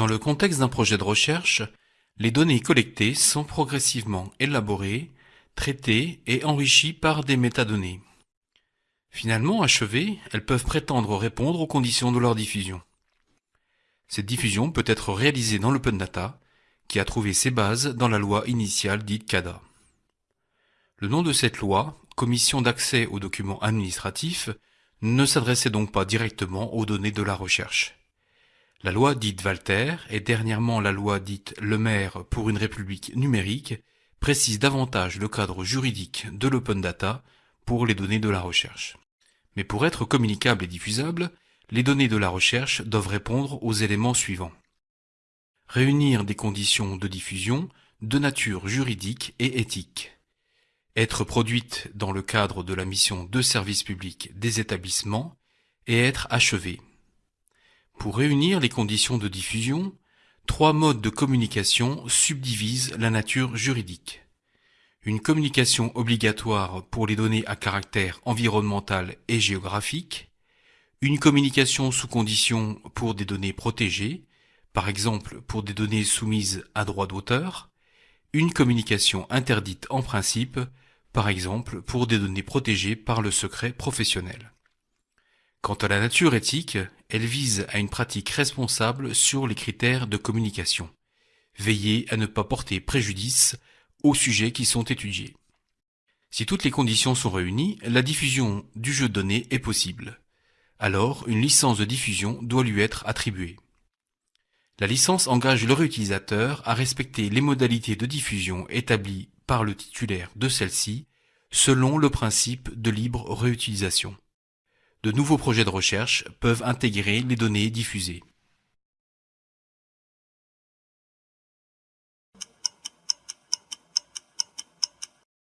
Dans le contexte d'un projet de recherche, les données collectées sont progressivement élaborées, traitées et enrichies par des métadonnées. Finalement achevées, elles peuvent prétendre répondre aux conditions de leur diffusion. Cette diffusion peut être réalisée dans l'open data, qui a trouvé ses bases dans la loi initiale dite CADA. Le nom de cette loi, Commission d'accès aux documents administratifs, ne s'adressait donc pas directement aux données de la recherche. La loi dite Walter et dernièrement la loi dite Le Maire pour une république numérique précise davantage le cadre juridique de l'open data pour les données de la recherche. Mais pour être communicables et diffusables, les données de la recherche doivent répondre aux éléments suivants. Réunir des conditions de diffusion de nature juridique et éthique. Être produite dans le cadre de la mission de service public des établissements et être achevée. Pour réunir les conditions de diffusion, trois modes de communication subdivisent la nature juridique. Une communication obligatoire pour les données à caractère environnemental et géographique, une communication sous condition pour des données protégées, par exemple pour des données soumises à droit d'auteur, une communication interdite en principe, par exemple pour des données protégées par le secret professionnel. Quant à la nature éthique, elle vise à une pratique responsable sur les critères de communication. Veiller à ne pas porter préjudice aux sujets qui sont étudiés. Si toutes les conditions sont réunies, la diffusion du jeu donné est possible. Alors, une licence de diffusion doit lui être attribuée. La licence engage le réutilisateur à respecter les modalités de diffusion établies par le titulaire de celle-ci selon le principe de libre réutilisation de nouveaux projets de recherche peuvent intégrer les données diffusées.